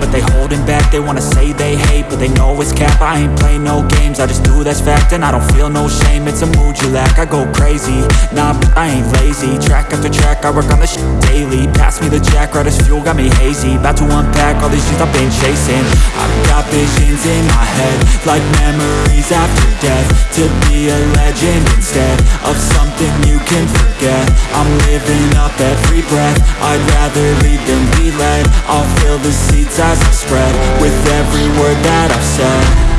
But they holding back. They wanna say they hate, but they know it's cap. I ain't play no games, I just do that's fact And I don't feel no shame, it's a mood you lack I go crazy, nah, but I ain't lazy. Track after track, I work on this shit daily. Pass me the jack, right as fuel, got me hazy. About to unpack all these things I've been chasing. I've got visions in my head Like memories after death. To be a legend instead Of something I'm living up every breath. I'd rather lead than be led. I'll fill the seats as I spread With every word that I've said